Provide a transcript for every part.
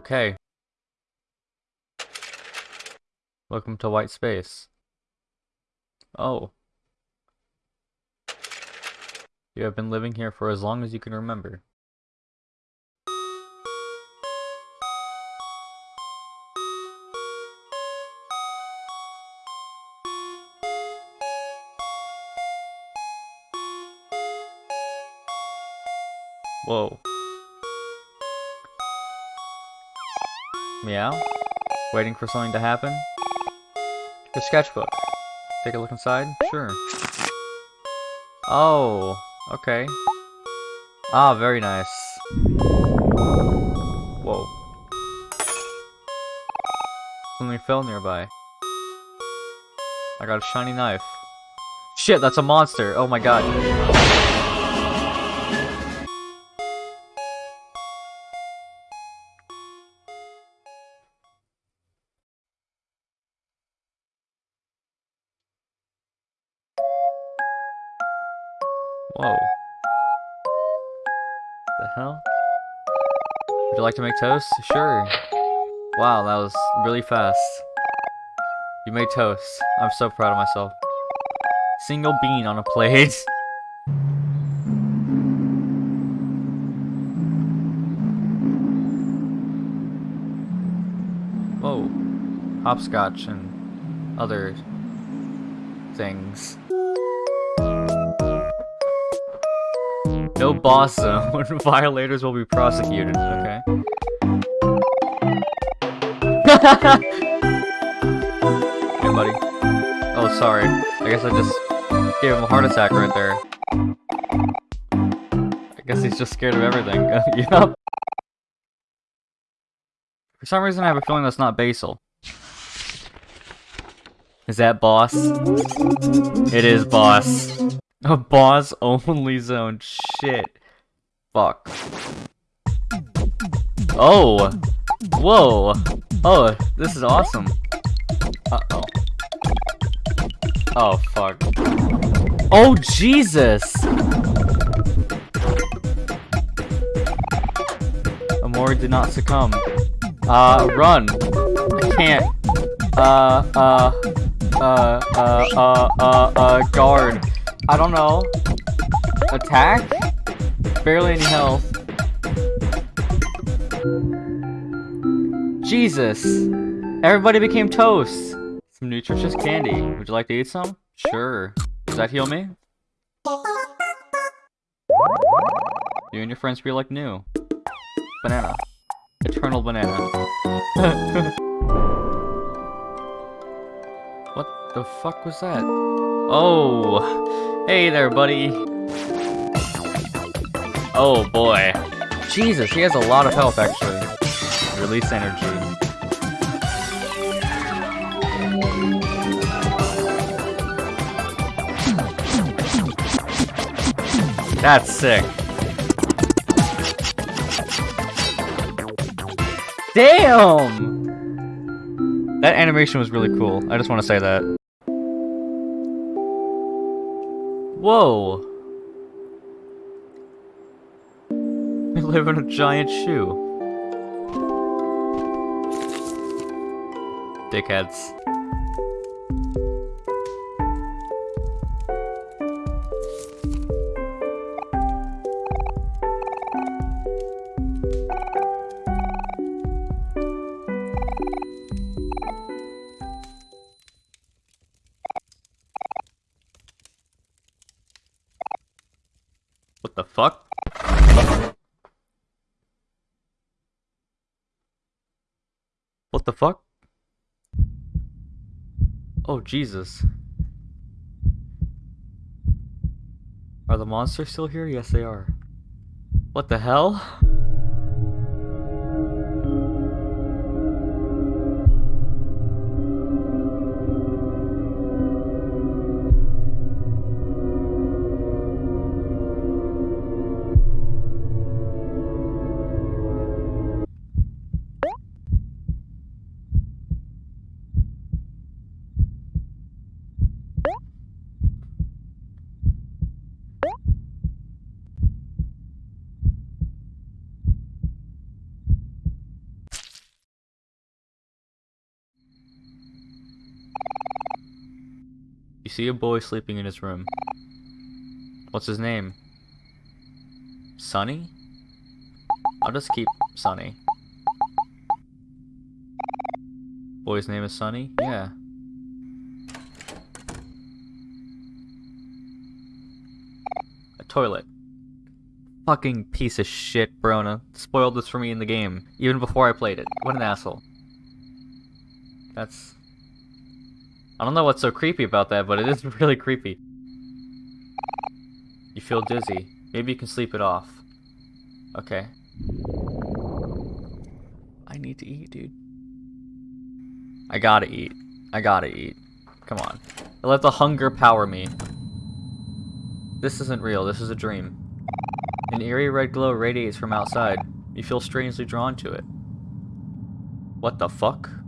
Okay. Welcome to White Space. Oh. You have been living here for as long as you can remember. Whoa. Meow? Waiting for something to happen? Your sketchbook. Take a look inside? Sure. Oh, okay. Ah, very nice. Whoa. Something fell nearby. I got a shiny knife. Shit, that's a monster! Oh my god. Like to make toast? Sure. Wow, that was really fast. You made toast. I'm so proud of myself. Single bean on a plate. Whoa. Hopscotch and other things. No boss zone. Violators will be prosecuted. Okay. Hey, buddy. Oh, sorry. I guess I just gave him a heart attack right there. I guess he's just scared of everything. yup. For some reason, I have a feeling that's not Basil. Is that boss? It is boss. A boss only zone. Shit. Fuck. Oh. Whoa. Oh, this is awesome. Uh-oh. Oh, fuck. Oh, Jesus! Omori did not succumb. Uh, run. I can't. Uh, uh, uh, uh, uh, uh, uh, guard. I don't know. Attack? Barely any health. Jesus! Everybody became toast! Some nutritious candy. Would you like to eat some? Sure. Does that heal me? You and your friends feel like new. Banana. Eternal banana. what the fuck was that? Oh! Hey there, buddy! Oh boy. Jesus, he has a lot of health, actually. Release energy. That's sick. Damn! That animation was really cool. I just want to say that. Whoa! We live in a giant shoe. Dickheads. What the fuck? What the fuck? Oh, Jesus. Are the monsters still here? Yes, they are. What the hell? You see a boy sleeping in his room. What's his name? Sunny? I'll just keep Sunny. Boy's name is Sunny? Yeah. A toilet. Fucking piece of shit, Brona. Spoiled this for me in the game, even before I played it. What an asshole. That's... I don't know what's so creepy about that, but it is really creepy. You feel dizzy. Maybe you can sleep it off. Okay. I need to eat, dude. I gotta eat. I gotta eat. Come on. Let the hunger power me. This isn't real. This is a dream. An eerie red glow radiates from outside. You feel strangely drawn to it. What the fuck?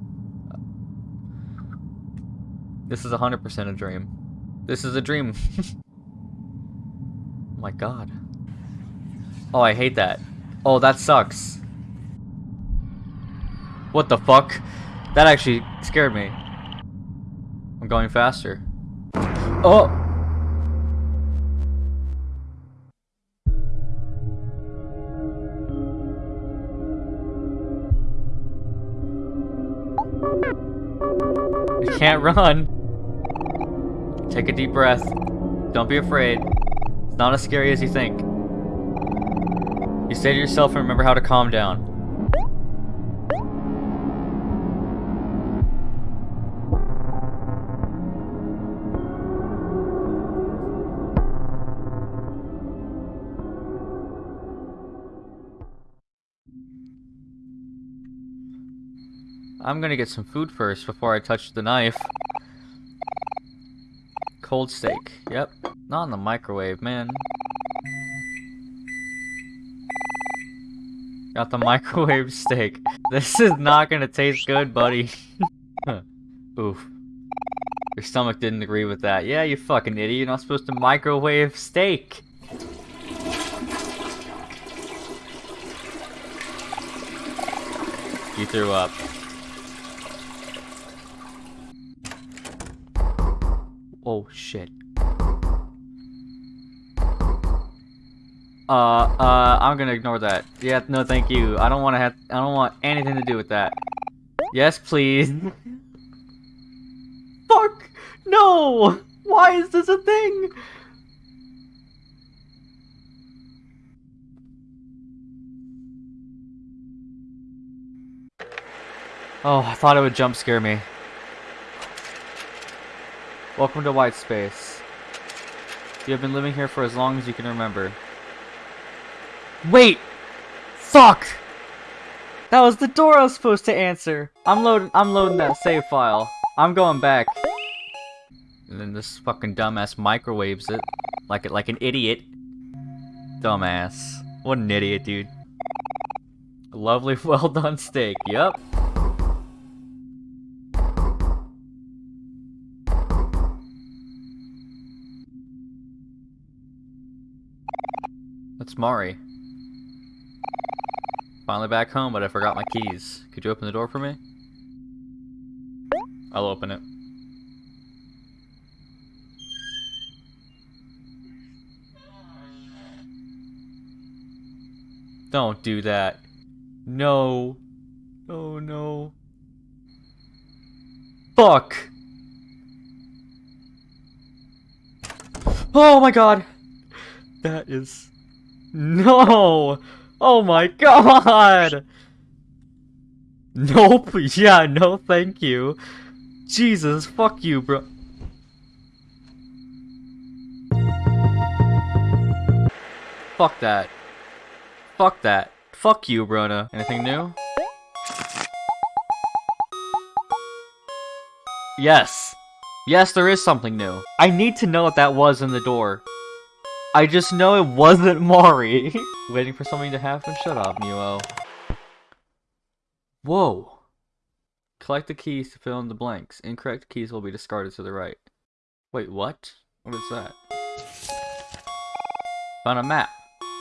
This is 100% a dream. This is a dream. oh my god. Oh, I hate that. Oh, that sucks. What the fuck? That actually scared me. I'm going faster. Oh! I can't run. Take a deep breath. Don't be afraid. It's not as scary as you think. You stay to yourself and remember how to calm down. I'm gonna get some food first before I touch the knife. Cold steak. Yep. Not in the microwave, man. Got the microwave steak. This is not gonna taste good, buddy. Oof. Your stomach didn't agree with that. Yeah, you fucking idiot. You're not supposed to microwave steak. You threw up. Oh shit. Uh, uh, I'm gonna ignore that. Yeah, no thank you. I don't wanna have- I don't want anything to do with that. Yes, please. Fuck! No! Why is this a thing? Oh, I thought it would jump scare me. Welcome to White Space. You have been living here for as long as you can remember. Wait! Fuck! That was the door I was supposed to answer! I'm loading I'm loading that save file. I'm going back. And then this fucking dumbass microwaves it like it like an idiot. Dumbass. What an idiot, dude. Lovely well done steak, yep. That's Mari. Finally back home, but I forgot my keys. Could you open the door for me? I'll open it. Don't do that. No. Oh no. Fuck! Oh my god! That is... No! Oh my god! Nope, yeah, no thank you. Jesus, fuck you, bro. Fuck that. Fuck that. Fuck you, Brona. Anything new? Yes. Yes, there is something new. I need to know what that was in the door. I just know it wasn't Mari. Waiting for something to happen? Shut up, Neo. Whoa. Collect the keys to fill in the blanks. Incorrect keys will be discarded to the right. Wait, what? What is that? Found a map.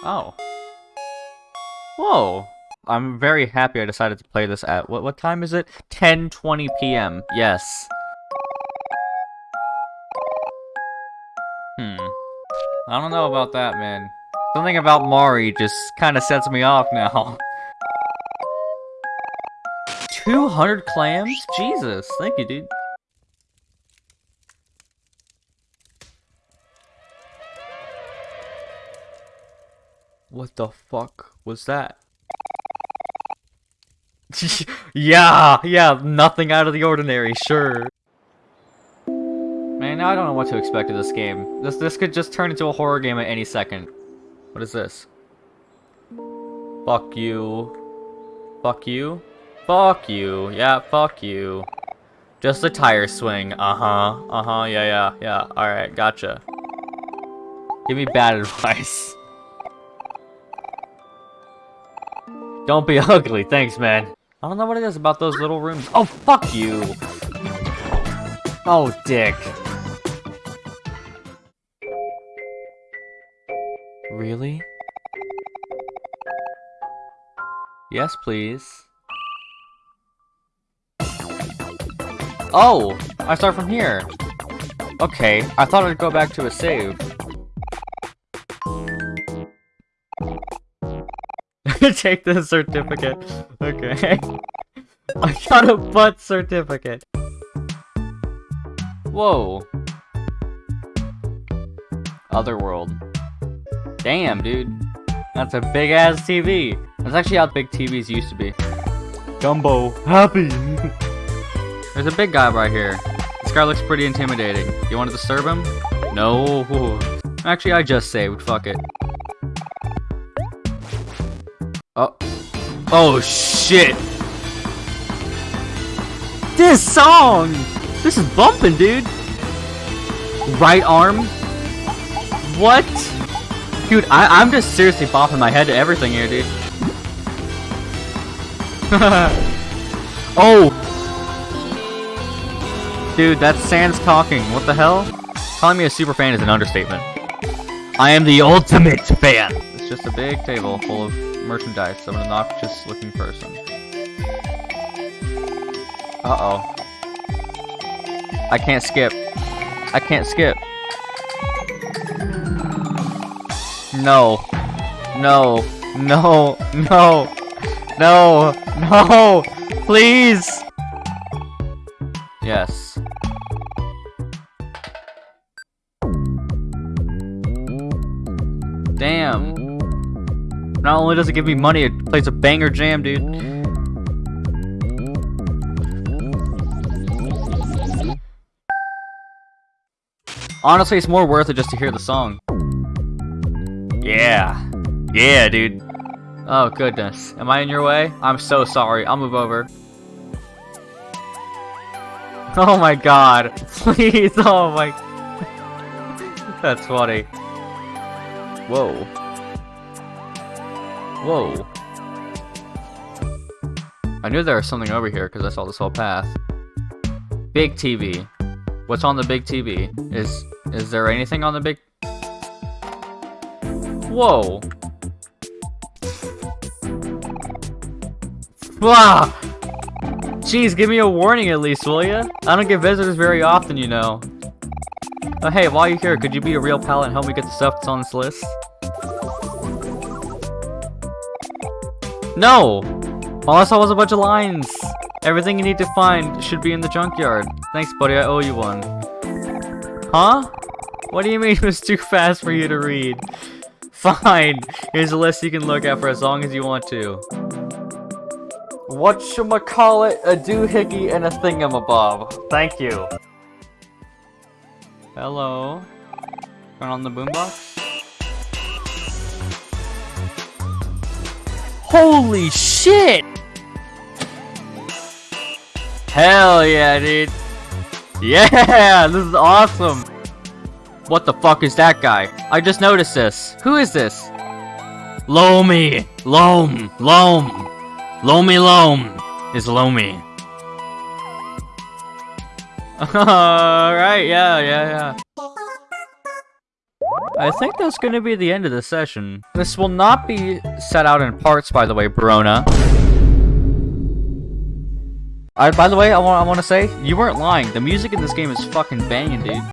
Oh. Whoa. I'm very happy I decided to play this at, what, what time is it? 10.20 p.m. Yes. I don't know about that, man. Something about Mari just kind of sets me off now. 200 clams? Jesus, thank you, dude. What the fuck was that? yeah, yeah, nothing out of the ordinary, sure. Now I don't know what to expect of this game. This this could just turn into a horror game at any second. What is this? Fuck you. Fuck you. Fuck you. Yeah, fuck you. Just a tire swing. Uh-huh. Uh-huh. Yeah, yeah, yeah. Alright, gotcha. Give me bad advice. Don't be ugly. Thanks, man. I don't know what it is about those little rooms. Oh, fuck you. Oh, dick. Really? Yes, please. Oh! I start from here. Okay, I thought I'd go back to a save. Take the certificate. Okay. I got a butt certificate. Whoa. Otherworld. Damn, dude. That's a big ass TV. That's actually how big TVs used to be. Gumbo, happy. There's a big guy right here. This guy looks pretty intimidating. You want to disturb him? No. Actually, I just saved. Fuck it. Oh. Oh, shit. This song! This is bumping, dude. Right arm? What? Dude, I am just seriously bopping my head to everything here, dude. oh! Dude, that's Sans talking. What the hell? Calling me a super fan is an understatement. I am the ultimate fan! It's just a big table full of merchandise of an obnoxious looking person. Uh-oh. I can't skip. I can't skip. No. No. No. No. No. No. Please. Yes. Damn. Not only does it give me money, it plays a banger jam, dude. Honestly, it's more worth it just to hear the song. Yeah. Yeah, dude. Oh, goodness. Am I in your way? I'm so sorry. I'll move over. Oh my god. Please, oh my... That's funny. Whoa. Whoa. I knew there was something over here because I saw this whole path. Big TV. What's on the big TV? Is is there anything on the big... Whoa. Wow. Jeez, give me a warning at least, will ya? I don't get visitors very often, you know. Uh, hey, while you're here, could you be a real pal and help me get the stuff that's on this list? No! All I saw was a bunch of lines. Everything you need to find should be in the junkyard. Thanks, buddy. I owe you one. Huh? What do you mean it was too fast for you to read? Fine. Here's a list you can look at for as long as you want to. Whatchamacallit, a doohickey, and a thingamabob. Thank you. Hello. Turn on the boombox. Holy shit! Hell yeah, dude. Yeah, this is awesome. What the fuck is that guy? I just noticed this. Who is this? Lomi. Loam. Loam. Lomi Loam is Lomi. Alright, yeah, yeah, yeah. I think that's going to be the end of the session. This will not be set out in parts, by the way, Brona. I, by the way, I want I want to say, you weren't lying. The music in this game is fucking banging, dude.